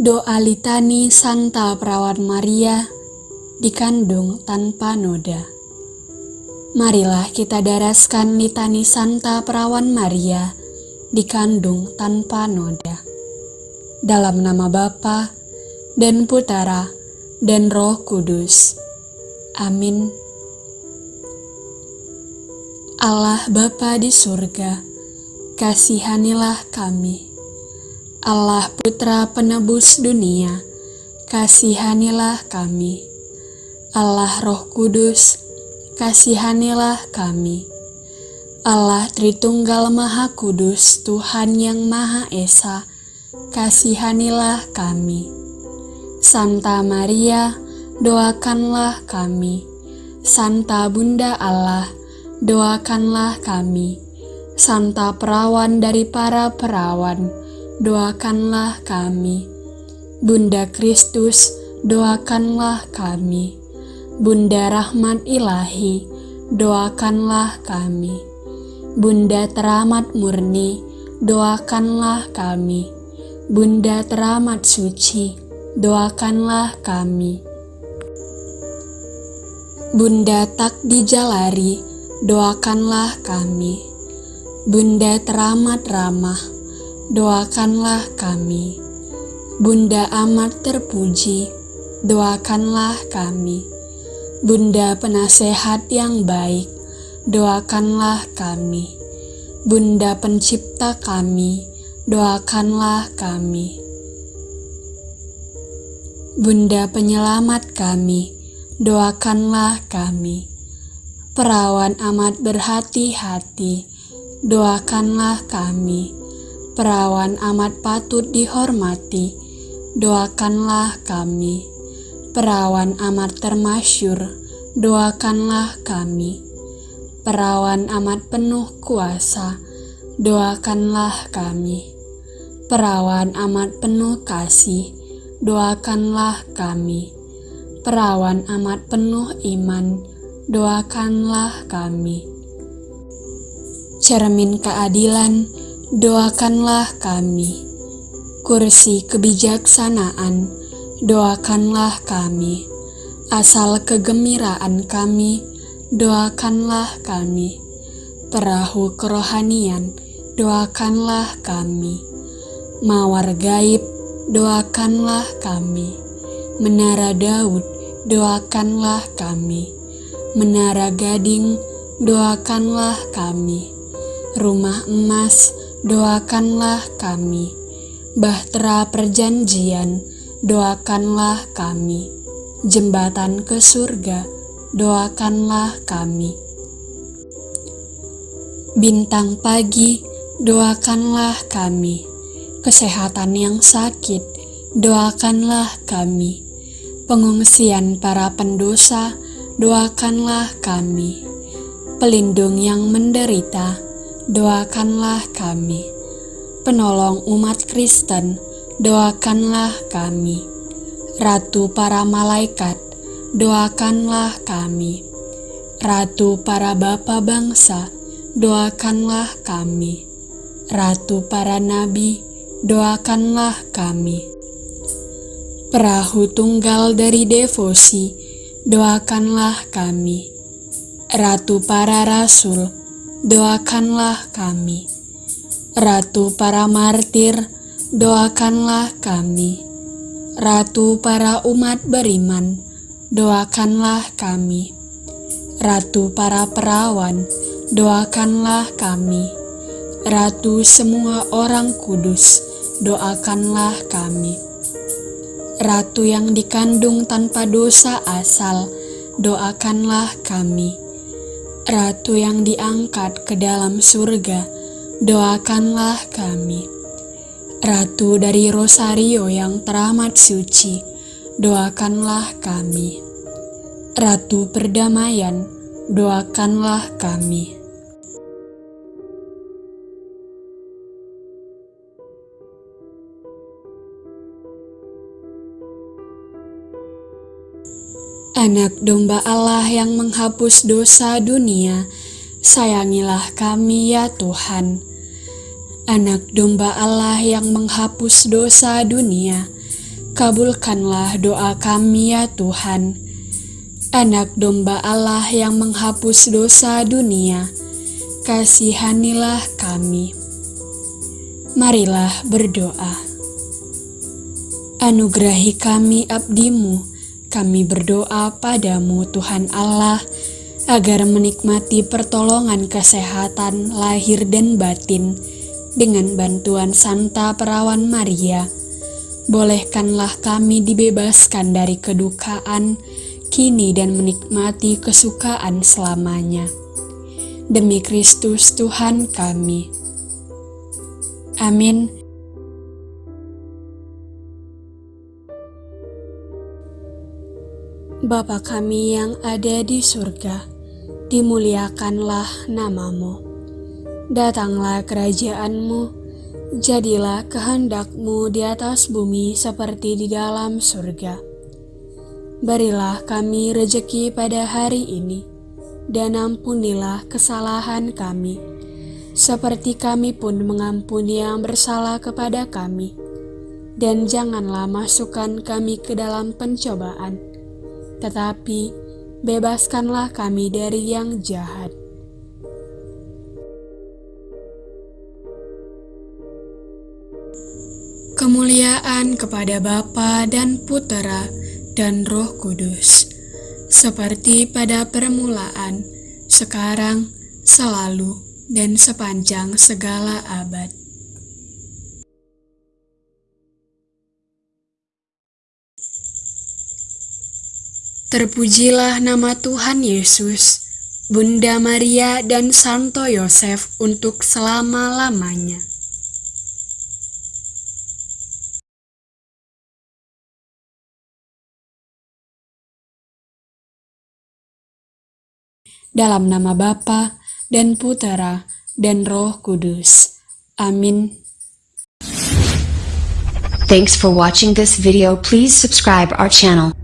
Doa litani Santa Perawan Maria dikandung tanpa noda. Marilah kita daraskan litani Santa Perawan Maria dikandung tanpa noda. Dalam nama Bapa dan Putera dan Roh Kudus. Amin. Allah Bapa di surga, kasihanilah kami Allah Putra Penebus dunia, kasihanilah kami. Allah Roh Kudus, kasihanilah kami. Allah Tritunggal Maha Kudus, Tuhan yang Maha Esa, kasihanilah kami. Santa Maria, doakanlah kami. Santa Bunda Allah, doakanlah kami. Santa Perawan dari para perawan, doakanlah kami. Bunda Kristus, doakanlah kami. Bunda Rahmat Ilahi, doakanlah kami. Bunda Teramat Murni, doakanlah kami. Bunda Teramat Suci, doakanlah kami. Bunda Tak Dijalari, doakanlah kami. Bunda Teramat Ramah, doakanlah kami. Bunda amat terpuji, doakanlah kami. Bunda penasehat yang baik, doakanlah kami. Bunda pencipta kami, doakanlah kami. Bunda penyelamat kami, doakanlah kami. Perawan amat berhati-hati, doakanlah kami perawan amat patut dihormati, doakanlah kami. Perawan amat termasyur, doakanlah kami. Perawan amat penuh kuasa, doakanlah kami. Perawan amat penuh kasih, doakanlah kami. Perawan amat penuh iman, doakanlah kami. Cermin keadilan, doakanlah kami. Kursi kebijaksanaan, doakanlah kami. Asal kegembiraan kami, doakanlah kami. Perahu kerohanian, doakanlah kami. Mawar gaib, doakanlah kami. Menara Daud, doakanlah kami. Menara Gading, doakanlah kami. Rumah emas, doakanlah kami. Bahtera perjanjian, doakanlah kami. Jembatan ke surga, doakanlah kami. Bintang pagi, doakanlah kami. Kesehatan yang sakit, doakanlah kami. Pengungsian para pendosa, doakanlah kami. Pelindung yang menderita, doakanlah kami. Penolong umat Kristen, doakanlah kami. Ratu para malaikat, doakanlah kami. Ratu para bapa bangsa, doakanlah kami. Ratu para nabi, doakanlah kami. Perahu tunggal dari devosi, doakanlah kami. Ratu para rasul, doakanlah kami. Ratu para martir, doakanlah kami. Ratu para umat beriman, doakanlah kami. Ratu para perawan, doakanlah kami. Ratu semua orang kudus, doakanlah kami. Ratu yang dikandung tanpa dosa asal, doakanlah kami Ratu yang diangkat ke dalam surga, doakanlah kami. Ratu dari Rosario yang teramat suci, doakanlah kami. Ratu perdamaian, doakanlah kami. Anak domba Allah yang menghapus dosa dunia, sayangilah kami ya Tuhan. Anak domba Allah yang menghapus dosa dunia, kabulkanlah doa kami ya Tuhan. Anak domba Allah yang menghapus dosa dunia, kasihanilah kami. Marilah berdoa. Anugerahi kami abdimu, kami berdoa padamu Tuhan Allah, agar menikmati pertolongan kesehatan lahir dan batin dengan bantuan Santa Perawan Maria. Bolehkanlah kami dibebaskan dari kedukaan, kini dan menikmati kesukaan selamanya. Demi Kristus Tuhan kami. Amin. Bapa kami yang ada di surga, dimuliakanlah namamu. Datanglah kerajaanmu, jadilah kehendakmu di atas bumi seperti di dalam surga. Berilah kami rejeki pada hari ini, dan ampunilah kesalahan kami, seperti kami pun mengampuni yang bersalah kepada kami. Dan janganlah masukkan kami ke dalam pencobaan, tetapi bebaskanlah kami dari yang jahat. Kemuliaan kepada Bapa dan Putera dan Roh Kudus, seperti pada permulaan, sekarang, selalu, dan sepanjang segala abad. Terpujilah nama Tuhan Yesus, Bunda Maria dan Santo Yosef untuk selama-lamanya. Dalam nama Bapa dan Putera dan Roh Kudus. Amin. Thanks for watching this video. Please subscribe our channel.